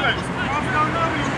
Good.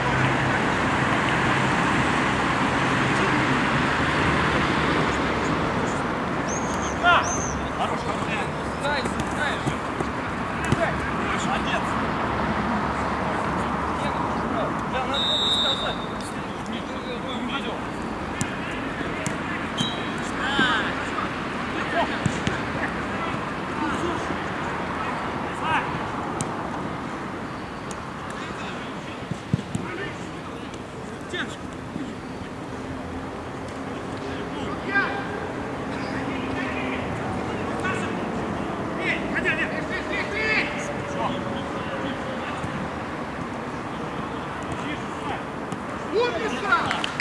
何?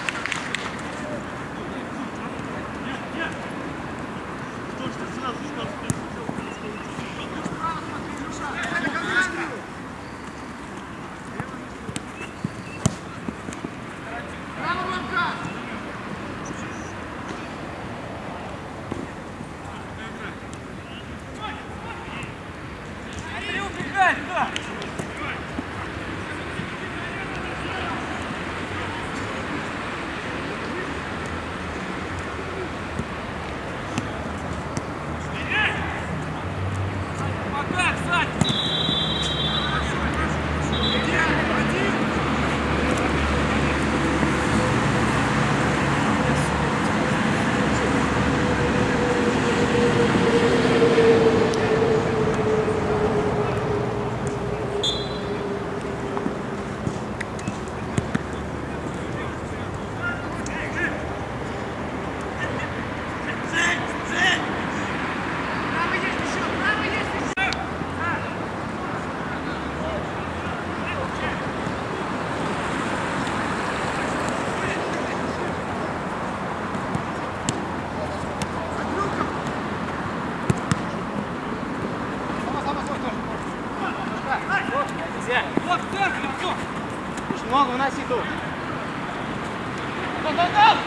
Много вноси тут. Хорош,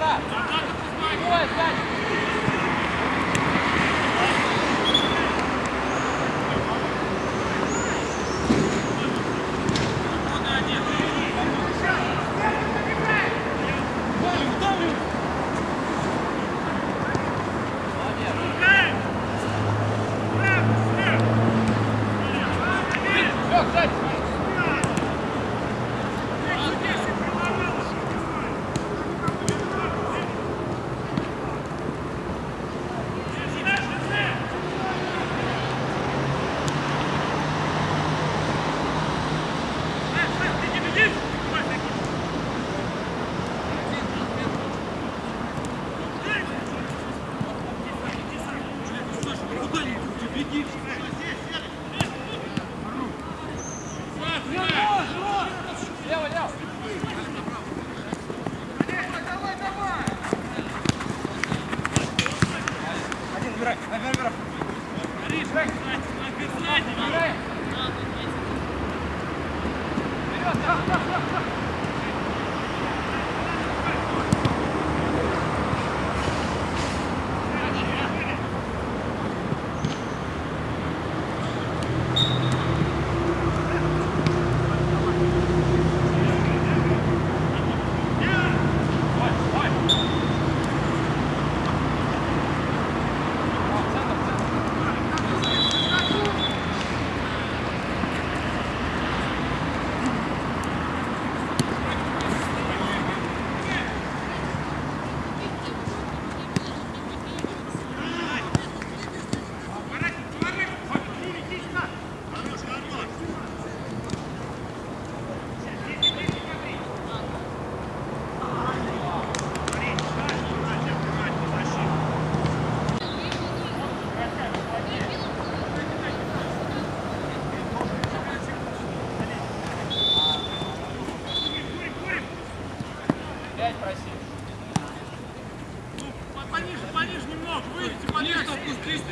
Один, Пониже, пониже немного, выйдите, пониже, опустись.